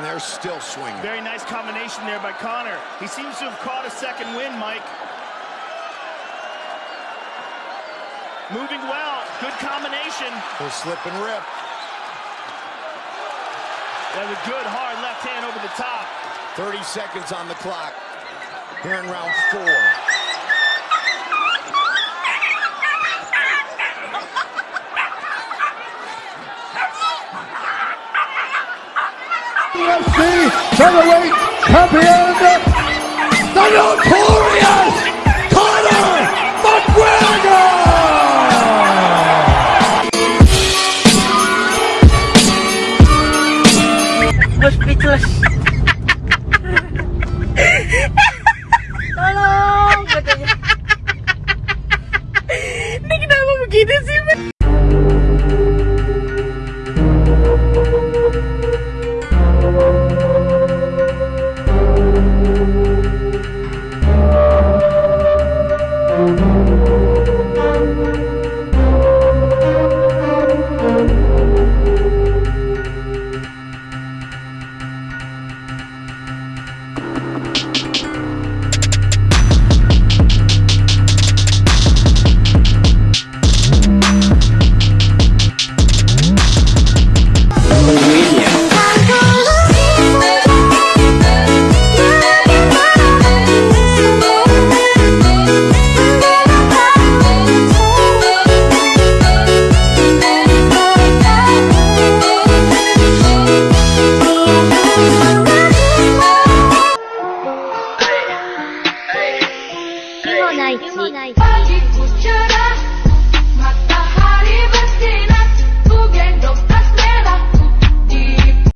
was still swinging. Very nice combination there by Conor. He seems to have caught a second win, Mike. Moving well. Good combination. He'll slip and rip. That was a good, hard left hand over the top. 30 seconds on the clock. Here in round four. UFC featherweight champion, the notorious Daichi.